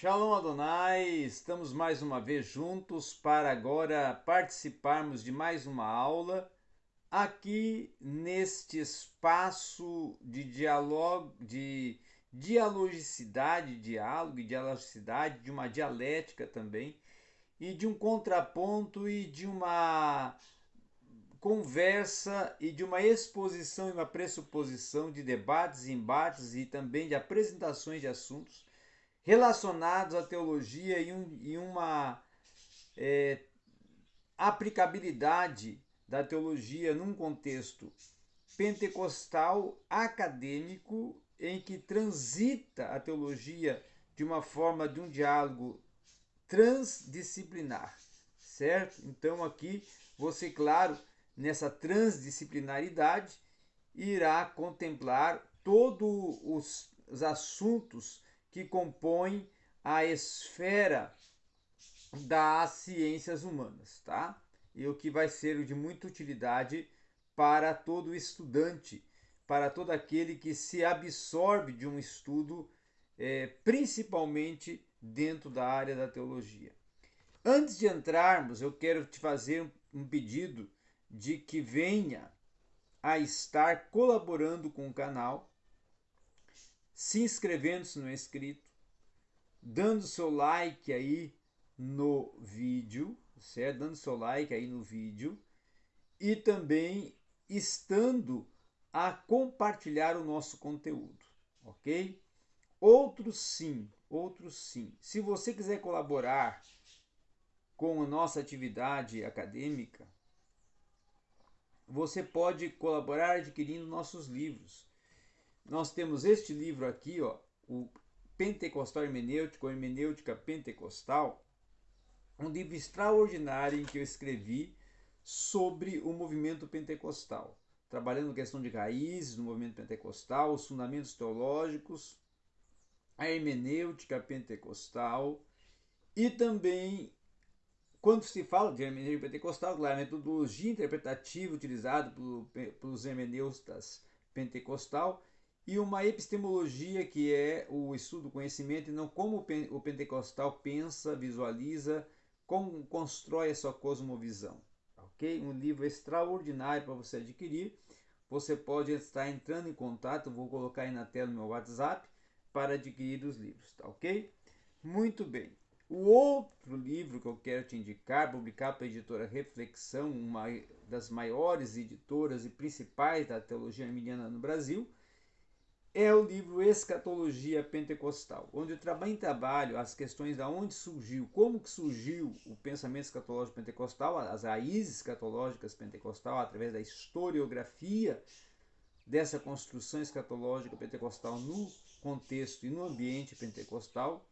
Shalom Adonai, estamos mais uma vez juntos para agora participarmos de mais uma aula aqui neste espaço de diálogo, de dialogicidade, diálogo e dialogicidade, de uma dialética também e de um contraponto e de uma conversa e de uma exposição e uma pressuposição de debates, embates e também de apresentações de assuntos relacionados à teologia e, um, e uma é, aplicabilidade da teologia num contexto pentecostal acadêmico em que transita a teologia de uma forma de um diálogo transdisciplinar, certo? Então aqui você, claro, nessa transdisciplinaridade irá contemplar todos os, os assuntos que compõem a esfera das ciências humanas, tá? E o que vai ser de muita utilidade para todo estudante, para todo aquele que se absorve de um estudo, é, principalmente dentro da área da teologia. Antes de entrarmos, eu quero te fazer um pedido de que venha a estar colaborando com o canal se inscrevendo-se no inscrito, dando seu like aí no vídeo, certo? Dando seu like aí no vídeo e também estando a compartilhar o nosso conteúdo, ok? Outro sim, outro sim. Se você quiser colaborar com a nossa atividade acadêmica, você pode colaborar adquirindo nossos livros nós temos este livro aqui, ó, o Pentecostal Hermenêutico, Hermenêutica Pentecostal, um livro extraordinário em que eu escrevi sobre o movimento pentecostal, trabalhando questão de raízes no movimento pentecostal, os fundamentos teológicos, a hermenêutica pentecostal e também quando se fala de hermenêutica pentecostal, claro, a metodologia interpretativa utilizada pelos hermeneutas pentecostal e uma epistemologia que é o estudo do conhecimento e não como o pentecostal pensa, visualiza, como constrói a sua cosmovisão. Ok? Um livro extraordinário para você adquirir. Você pode estar entrando em contato, vou colocar aí na tela no meu WhatsApp para adquirir os livros, tá ok? Muito bem. O outro livro que eu quero te indicar, publicado pela editora Reflexão, uma das maiores editoras e principais da teologia arminiana no Brasil, é o livro Escatologia Pentecostal, onde eu também trabalho as questões de onde surgiu, como que surgiu o pensamento escatológico pentecostal, as raízes escatológicas pentecostal, através da historiografia dessa construção escatológica pentecostal no contexto e no ambiente pentecostal.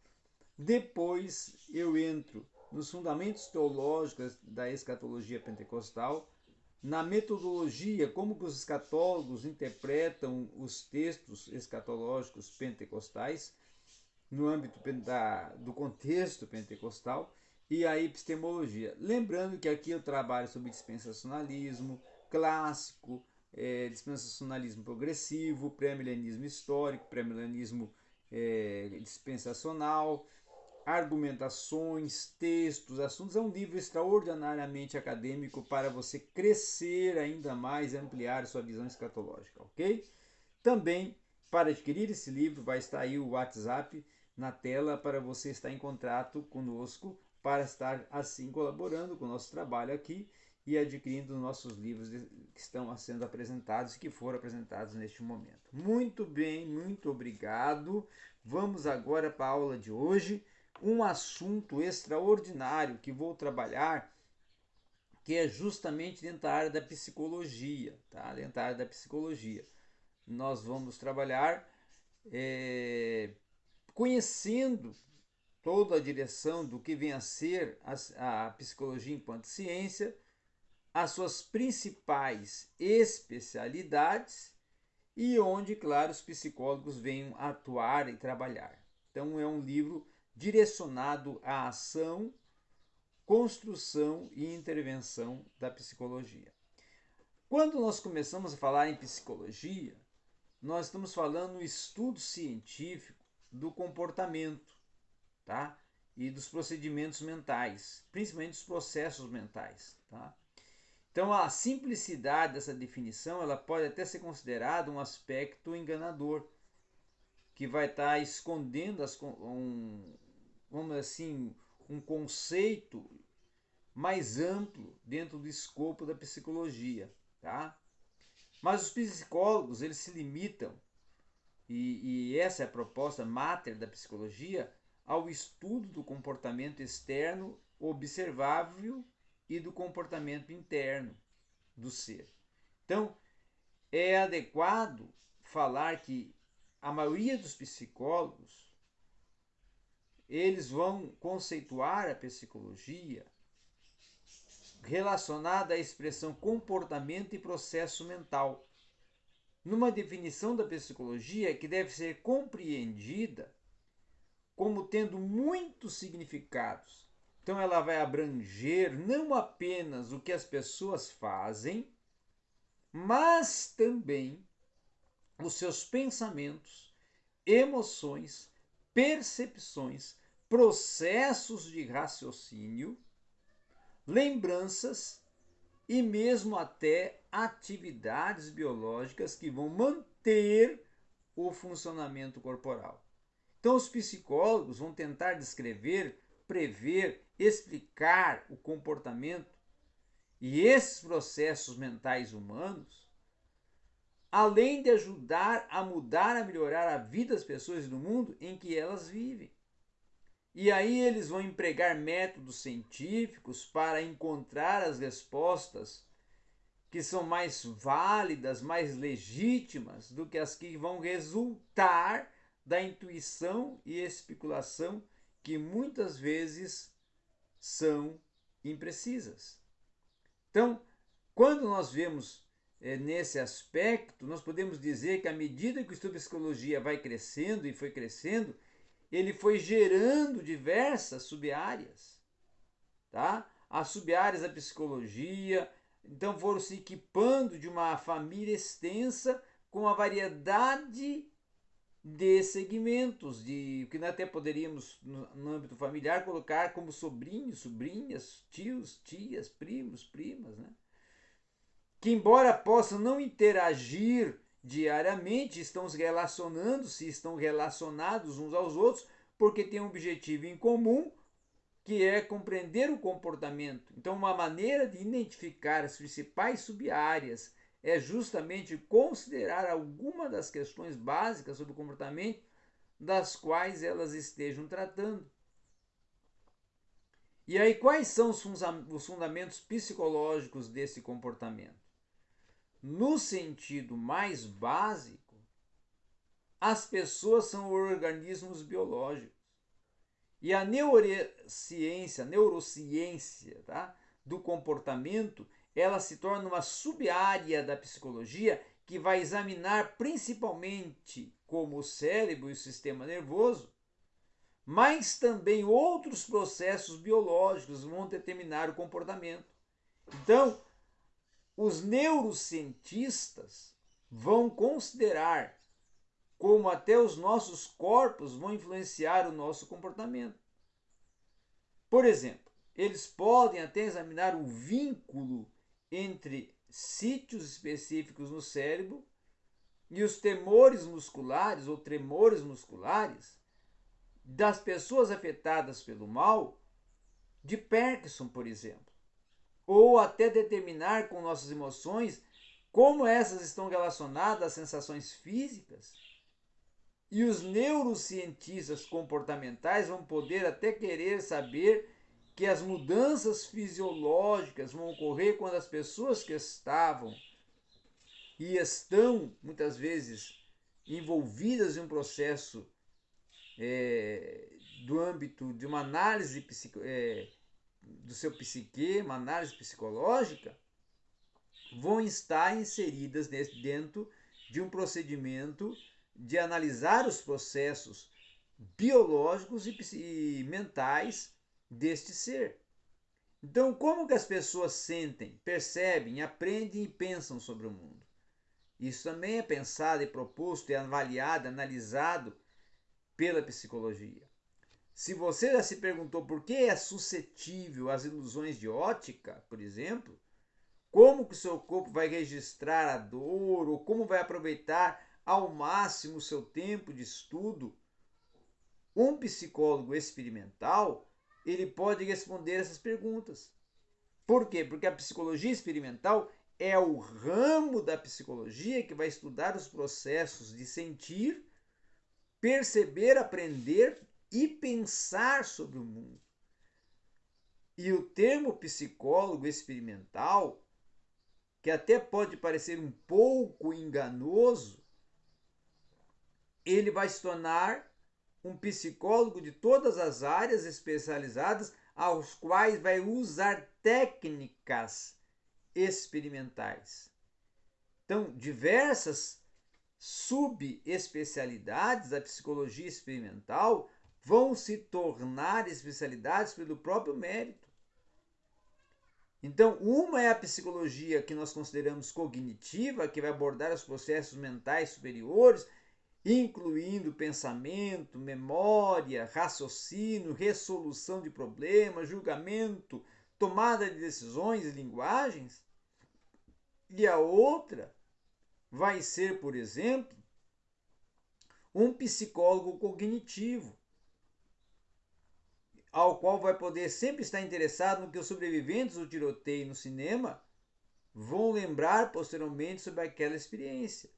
Depois eu entro nos fundamentos teológicos da escatologia pentecostal, na metodologia, como que os escatólogos interpretam os textos escatológicos pentecostais no âmbito da, do contexto pentecostal e a epistemologia. Lembrando que aqui eu trabalho sobre dispensacionalismo clássico, é, dispensacionalismo progressivo, pré-milenismo histórico, pré-milenismo é, dispensacional, argumentações, textos, assuntos. É um livro extraordinariamente acadêmico para você crescer ainda mais, ampliar sua visão escatológica, ok? Também, para adquirir esse livro, vai estar aí o WhatsApp na tela para você estar em contato conosco, para estar assim colaborando com o nosso trabalho aqui e adquirindo nossos livros que estão sendo apresentados e que foram apresentados neste momento. Muito bem, muito obrigado. Vamos agora para a aula de hoje um assunto extraordinário que vou trabalhar, que é justamente dentro da área da psicologia, tá? Dentro da área da psicologia. Nós vamos trabalhar é, conhecendo toda a direção do que vem a ser a, a psicologia enquanto ciência, as suas principais especialidades e onde, claro, os psicólogos venham atuar e trabalhar. Então é um livro direcionado à ação, construção e intervenção da psicologia. Quando nós começamos a falar em psicologia, nós estamos falando no estudo científico do comportamento, tá? E dos procedimentos mentais, principalmente dos processos mentais, tá? Então, a simplicidade dessa definição, ela pode até ser considerada um aspecto enganador, que vai estar tá escondendo as, um, vamos assim, um conceito mais amplo dentro do escopo da psicologia, tá? Mas os psicólogos, eles se limitam, e, e essa é a proposta máter da psicologia, ao estudo do comportamento externo observável e do comportamento interno do ser. Então, é adequado falar que a maioria dos psicólogos eles vão conceituar a psicologia relacionada à expressão comportamento e processo mental, numa definição da psicologia que deve ser compreendida como tendo muitos significados. Então, ela vai abranger não apenas o que as pessoas fazem, mas também os seus pensamentos, emoções, percepções, processos de raciocínio lembranças e mesmo até atividades biológicas que vão manter o funcionamento corporal. Então, os psicólogos vão tentar descrever, prever, explicar o comportamento e esses processos mentais humanos, além de ajudar a mudar, a melhorar a vida das pessoas do mundo em que elas vivem. E aí eles vão empregar métodos científicos para encontrar as respostas que são mais válidas, mais legítimas do que as que vão resultar da intuição e especulação que muitas vezes são imprecisas. Então, quando nós vemos é, nesse aspecto, nós podemos dizer que à medida que o estudo de psicologia vai crescendo e foi crescendo, ele foi gerando diversas sub-áreas, tá? As sub-áreas da psicologia, então foram se equipando de uma família extensa com uma variedade de segmentos, de que até poderíamos, no âmbito familiar, colocar como sobrinhos, sobrinhas, tios, tias, primos, primas, né? Que embora possam não interagir diariamente estão se relacionando, se estão relacionados uns aos outros, porque têm um objetivo em comum, que é compreender o comportamento. Então, uma maneira de identificar as principais sub-áreas é justamente considerar alguma das questões básicas sobre o comportamento das quais elas estejam tratando. E aí, quais são os fundamentos psicológicos desse comportamento? No sentido mais básico, as pessoas são organismos biológicos. E a neurociência, neurociência tá, do comportamento, ela se torna uma sub-área da psicologia que vai examinar principalmente como o cérebro e o sistema nervoso, mas também outros processos biológicos vão determinar o comportamento. Então, os neurocientistas vão considerar como até os nossos corpos vão influenciar o nosso comportamento. Por exemplo, eles podem até examinar o vínculo entre sítios específicos no cérebro e os temores musculares ou tremores musculares das pessoas afetadas pelo mal de Parkinson, por exemplo ou até determinar com nossas emoções como essas estão relacionadas às sensações físicas. E os neurocientistas comportamentais vão poder até querer saber que as mudanças fisiológicas vão ocorrer quando as pessoas que estavam e estão muitas vezes envolvidas em um processo é, do âmbito de uma análise psico, é, do seu psique, uma análise psicológica, vão estar inseridas dentro de um procedimento de analisar os processos biológicos e mentais deste ser. Então, como que as pessoas sentem, percebem, aprendem e pensam sobre o mundo? Isso também é pensado e proposto, é avaliado, analisado pela psicologia. Se você já se perguntou por que é suscetível às ilusões de ótica, por exemplo, como que o seu corpo vai registrar a dor ou como vai aproveitar ao máximo o seu tempo de estudo, um psicólogo experimental, ele pode responder essas perguntas. Por quê? Porque a psicologia experimental é o ramo da psicologia que vai estudar os processos de sentir, perceber, aprender e pensar sobre o mundo. E o termo psicólogo experimental, que até pode parecer um pouco enganoso, ele vai se tornar um psicólogo de todas as áreas especializadas, aos quais vai usar técnicas experimentais. Então, diversas subespecialidades da psicologia experimental vão se tornar especialidades pelo próprio mérito. Então, uma é a psicologia que nós consideramos cognitiva, que vai abordar os processos mentais superiores, incluindo pensamento, memória, raciocínio, resolução de problemas, julgamento, tomada de decisões e linguagens. E a outra vai ser, por exemplo, um psicólogo cognitivo, ao qual vai poder sempre estar interessado no que os sobreviventes do tiroteio no cinema vão lembrar posteriormente sobre aquela experiência.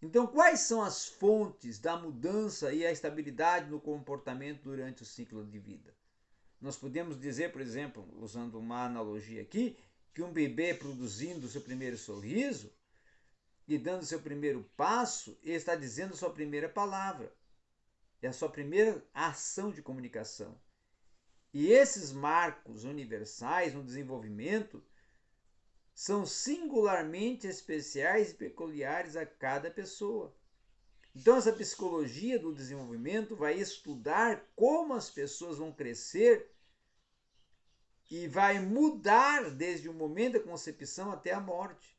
Então, quais são as fontes da mudança e a estabilidade no comportamento durante o ciclo de vida? Nós podemos dizer, por exemplo, usando uma analogia aqui, que um bebê produzindo seu primeiro sorriso e dando seu primeiro passo, ele está dizendo sua primeira palavra. É a sua primeira ação de comunicação. E esses marcos universais no desenvolvimento são singularmente especiais e peculiares a cada pessoa. Então, essa psicologia do desenvolvimento vai estudar como as pessoas vão crescer e vai mudar desde o momento da concepção até a morte.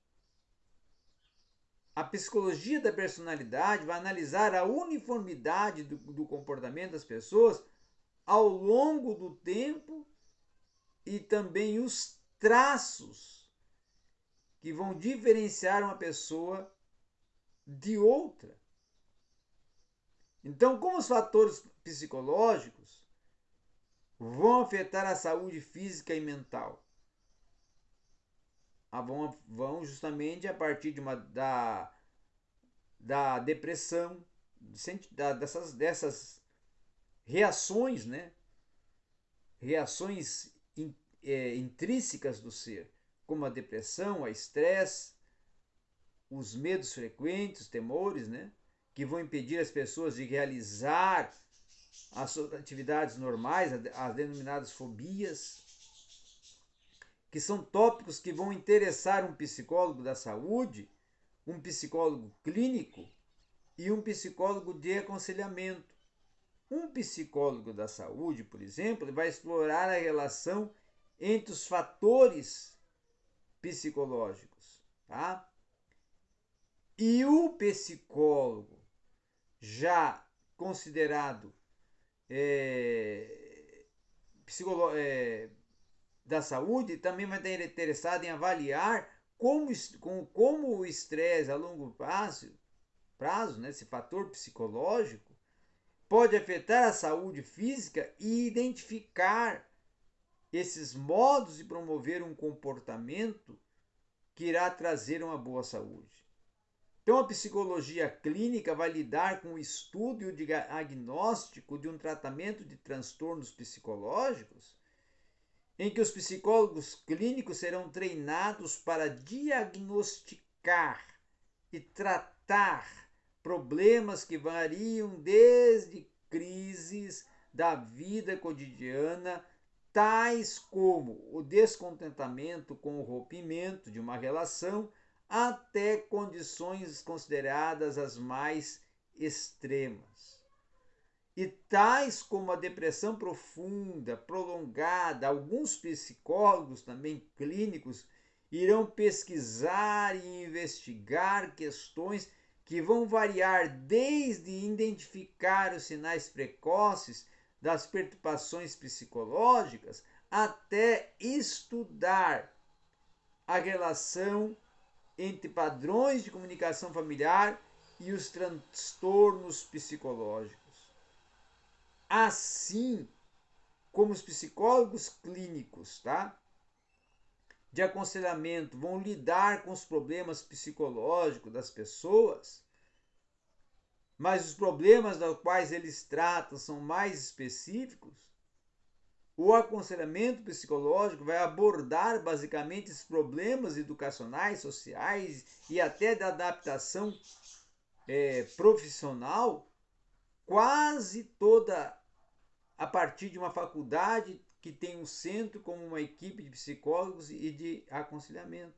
A psicologia da personalidade vai analisar a uniformidade do, do comportamento das pessoas ao longo do tempo e também os traços que vão diferenciar uma pessoa de outra. Então, como os fatores psicológicos vão afetar a saúde física e mental? Vão, vão justamente a partir de uma, da, da depressão, da, dessas, dessas reações, né? reações in, é, intrínsecas do ser, como a depressão, a estresse, os medos frequentes, temores, né? que vão impedir as pessoas de realizar as suas atividades normais, as denominadas fobias, que são tópicos que vão interessar um psicólogo da saúde, um psicólogo clínico e um psicólogo de aconselhamento. Um psicólogo da saúde, por exemplo, vai explorar a relação entre os fatores psicológicos, tá? E o psicólogo já considerado é, é, da saúde também vai estar interessado em avaliar como, como o estresse a longo prazo, prazo né, esse fator psicológico, pode afetar a saúde física e identificar esses modos de promover um comportamento que irá trazer uma boa saúde. Então, a psicologia clínica vai lidar com o estudo e o diagnóstico de um tratamento de transtornos psicológicos em que os psicólogos clínicos serão treinados para diagnosticar e tratar problemas que variam desde crises da vida cotidiana, tais como o descontentamento com o rompimento de uma relação, até condições consideradas as mais extremas e tais como a depressão profunda, prolongada, alguns psicólogos também clínicos irão pesquisar e investigar questões que vão variar desde identificar os sinais precoces das perturbações psicológicas até estudar a relação entre padrões de comunicação familiar e os transtornos psicológicos. Assim como os psicólogos clínicos, tá? De aconselhamento vão lidar com os problemas psicológicos das pessoas, mas os problemas dos quais eles tratam são mais específicos, o aconselhamento psicológico vai abordar basicamente esses problemas educacionais, sociais e até da adaptação é, profissional, quase toda a partir de uma faculdade que tem um centro como uma equipe de psicólogos e de aconselhamento.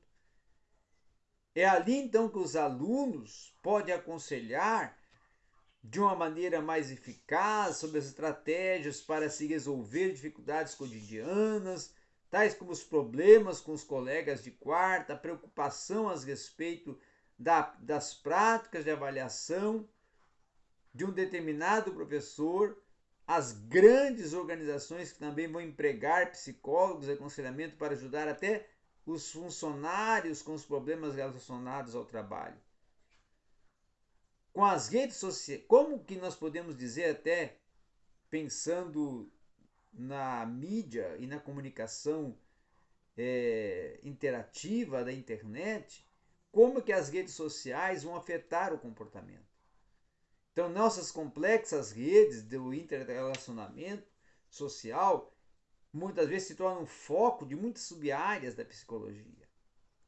É ali então que os alunos podem aconselhar de uma maneira mais eficaz sobre as estratégias para se resolver dificuldades cotidianas, tais como os problemas com os colegas de quarta, a preocupação a respeito da, das práticas de avaliação de um determinado professor, as grandes organizações que também vão empregar psicólogos e aconselhamento para ajudar até os funcionários com os problemas relacionados ao trabalho com as redes sociais, como que nós podemos dizer até pensando na mídia e na comunicação é, interativa da internet, como que as redes sociais vão afetar o comportamento. Então, nossas complexas redes do interrelacionamento social muitas vezes se tornam foco de muitas sub-áreas da psicologia.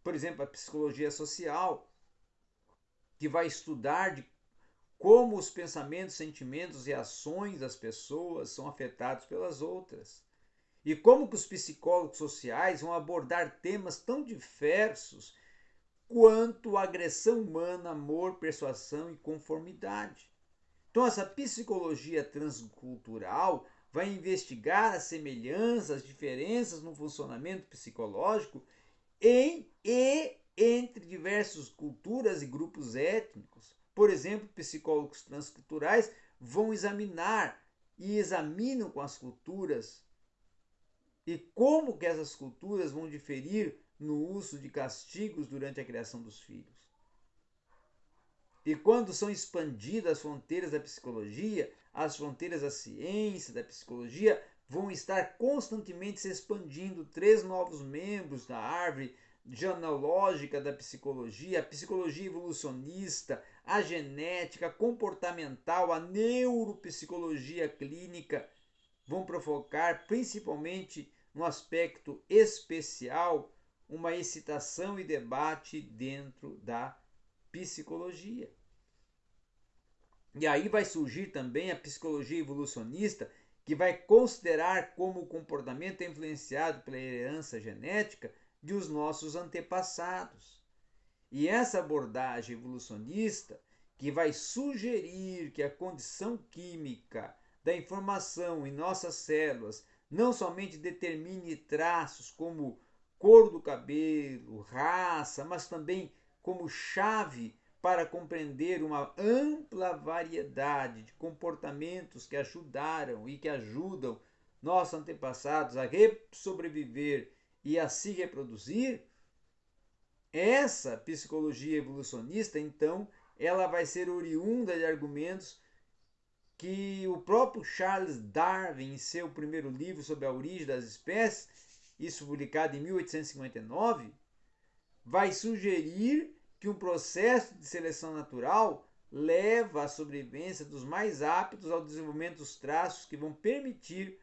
Por exemplo, a psicologia social, que vai estudar de como os pensamentos, sentimentos e ações das pessoas são afetados pelas outras. E como que os psicólogos sociais vão abordar temas tão diversos quanto agressão humana, amor, persuasão e conformidade. Então essa psicologia transcultural vai investigar as semelhanças, as diferenças no funcionamento psicológico em e entre diversas culturas e grupos étnicos por exemplo, psicólogos transculturais vão examinar e examinam com as culturas e como que essas culturas vão diferir no uso de castigos durante a criação dos filhos. E quando são expandidas as fronteiras da psicologia, as fronteiras da ciência, da psicologia, vão estar constantemente se expandindo. Três novos membros da árvore genealógica da psicologia, a psicologia evolucionista, a genética comportamental, a neuropsicologia clínica vão provocar, principalmente no aspecto especial, uma excitação e debate dentro da psicologia. E aí vai surgir também a psicologia evolucionista, que vai considerar como o comportamento é influenciado pela herança genética de os nossos antepassados. E essa abordagem evolucionista que vai sugerir que a condição química da informação em nossas células não somente determine traços como cor do cabelo, raça, mas também como chave para compreender uma ampla variedade de comportamentos que ajudaram e que ajudam nossos antepassados a sobreviver e a se reproduzir, essa psicologia evolucionista, então, ela vai ser oriunda de argumentos que o próprio Charles Darwin, em seu primeiro livro sobre a origem das espécies, isso publicado em 1859, vai sugerir que um processo de seleção natural leva à sobrevivência dos mais aptos ao desenvolvimento dos traços que vão permitir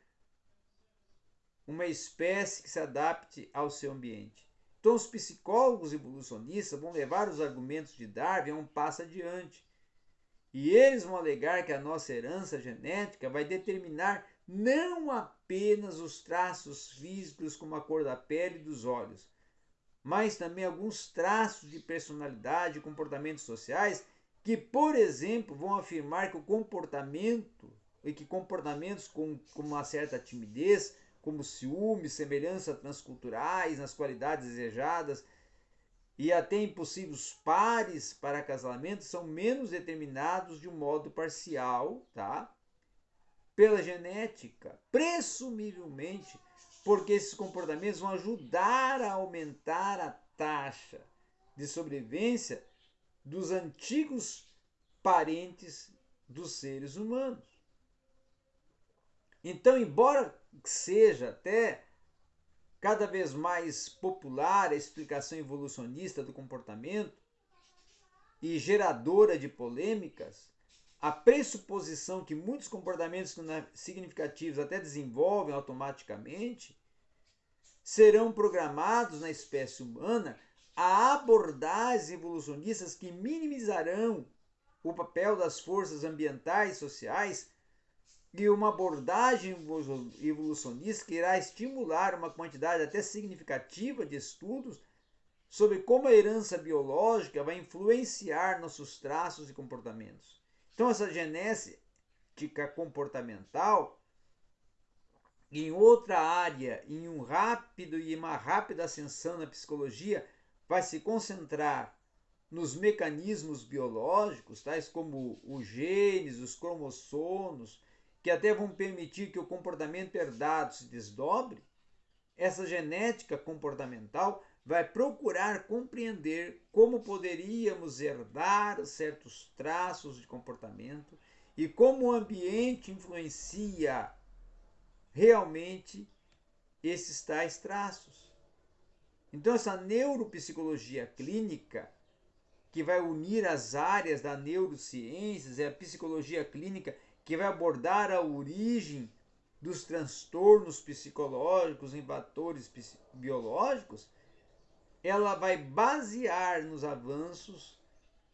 uma espécie que se adapte ao seu ambiente. Então, os psicólogos evolucionistas vão levar os argumentos de Darwin a um passo adiante. E eles vão alegar que a nossa herança genética vai determinar não apenas os traços físicos, como a cor da pele e dos olhos, mas também alguns traços de personalidade e comportamentos sociais que, por exemplo, vão afirmar que o comportamento e que comportamentos com, com uma certa timidez como ciúme, semelhança transculturais nas qualidades desejadas e até impossíveis pares para casamento são menos determinados de um modo parcial, tá? pela genética, presumivelmente porque esses comportamentos vão ajudar a aumentar a taxa de sobrevivência dos antigos parentes dos seres humanos. Então, embora seja até cada vez mais popular a explicação evolucionista do comportamento e geradora de polêmicas, a pressuposição que muitos comportamentos significativos até desenvolvem automaticamente serão programados na espécie humana a abordagens evolucionistas que minimizarão o papel das forças ambientais e sociais e uma abordagem evolucionista que irá estimular uma quantidade até significativa de estudos sobre como a herança biológica vai influenciar nossos traços e comportamentos. Então, essa genética comportamental, em outra área, em um rápido e uma rápida ascensão na psicologia, vai se concentrar nos mecanismos biológicos, tais como os genes, os cromossomos, que até vão permitir que o comportamento herdado se desdobre, essa genética comportamental vai procurar compreender como poderíamos herdar certos traços de comportamento e como o ambiente influencia realmente esses tais traços. Então, essa neuropsicologia clínica, que vai unir as áreas da neurociências e a psicologia clínica que vai abordar a origem dos transtornos psicológicos em fatores biológicos, ela vai basear nos avanços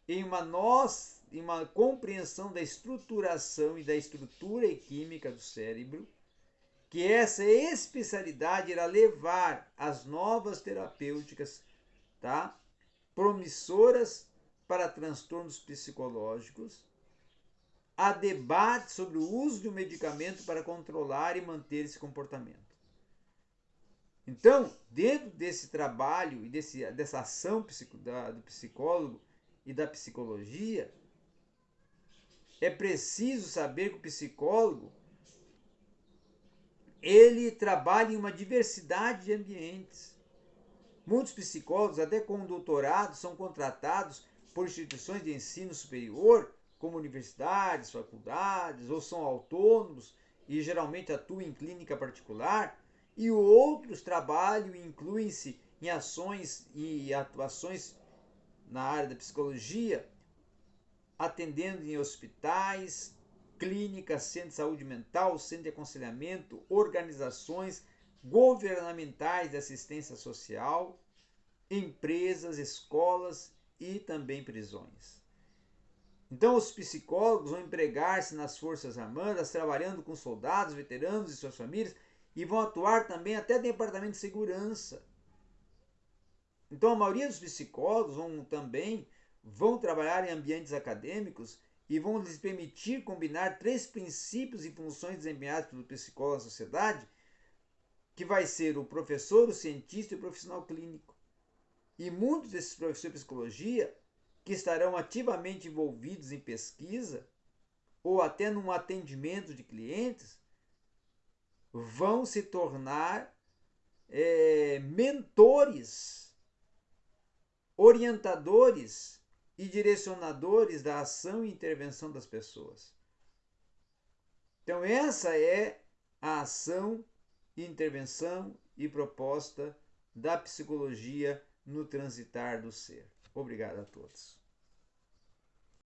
em uma nós, em uma compreensão da estruturação e da estrutura química do cérebro, que essa especialidade irá levar as novas terapêuticas, tá? Promissoras para transtornos psicológicos há debate sobre o uso de um medicamento para controlar e manter esse comportamento. Então, dentro desse trabalho e desse, dessa ação da, do psicólogo e da psicologia, é preciso saber que o psicólogo ele trabalha em uma diversidade de ambientes. Muitos psicólogos, até com doutorado, são contratados por instituições de ensino superior como universidades, faculdades, ou são autônomos e geralmente atuam em clínica particular, e outros trabalham e incluem-se em ações e atuações na área da psicologia, atendendo em hospitais, clínicas, centros de saúde mental, centro de aconselhamento, organizações governamentais de assistência social, empresas, escolas e também prisões. Então, os psicólogos vão empregar-se nas Forças Armadas, trabalhando com soldados, veteranos e suas famílias, e vão atuar também até departamento de segurança. Então, a maioria dos psicólogos vão também vão trabalhar em ambientes acadêmicos e vão lhes permitir combinar três princípios e funções desempenhados pelo psicólogo na sociedade, que vai ser o professor, o cientista e o profissional clínico. E muitos desses professores de psicologia que estarão ativamente envolvidos em pesquisa ou até num atendimento de clientes, vão se tornar é, mentores, orientadores e direcionadores da ação e intervenção das pessoas. Então, essa é a ação, intervenção e proposta da psicologia no transitar do ser. Obrigado a todos.